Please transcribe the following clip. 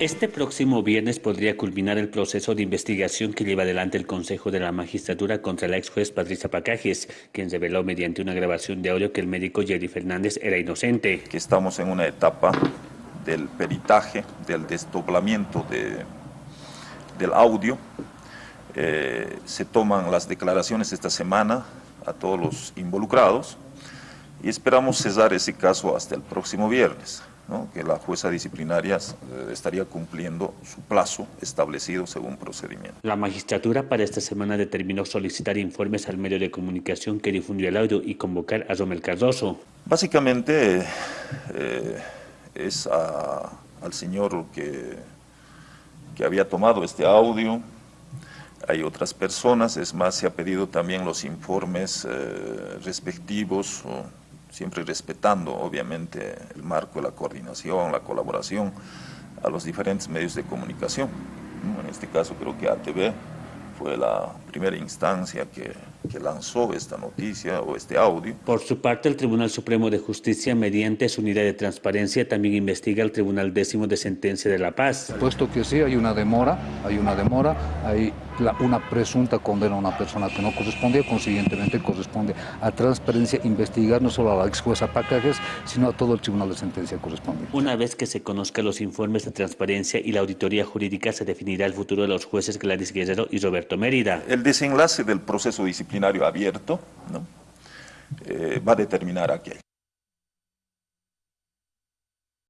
Este próximo viernes podría culminar el proceso de investigación que lleva adelante el Consejo de la Magistratura contra la ex juez Patricia Pacajes, quien reveló mediante una grabación de audio que el médico Jerry Fernández era inocente. Que estamos en una etapa del peritaje, del desdoblamiento de, del audio. Eh, se toman las declaraciones esta semana a todos los involucrados y esperamos cesar ese caso hasta el próximo viernes que la jueza disciplinaria eh, estaría cumpliendo su plazo establecido según procedimiento. La magistratura para esta semana determinó solicitar informes al medio de comunicación que difundió el audio y convocar a Romel Cardoso. Básicamente eh, es al señor que, que había tomado este audio, hay otras personas, es más, se ha pedido también los informes eh, respectivos, siempre respetando obviamente el marco de la coordinación, la colaboración a los diferentes medios de comunicación. En este caso creo que ATV fue la primera instancia que, que, lanzó esta noticia o este audio. Por su parte, el Tribunal Supremo de Justicia, mediante su unidad de transparencia, también investiga el Tribunal Décimo de Sentencia de La Paz. Puesto que sí, hay una demora, hay una demora, hay una presunta condena a una persona que no correspondía, consiguientemente corresponde a transparencia investigar no solo a la ex jueza Pacajes, sino a todo el tribunal de sentencia correspondiente. Una vez que se conozcan los informes de transparencia y la auditoría jurídica, se definirá el futuro de los jueces Gladys Guerrero y Roberto Mérida. El desenlace del proceso disciplinario abierto ¿no? eh, va a determinar aquel.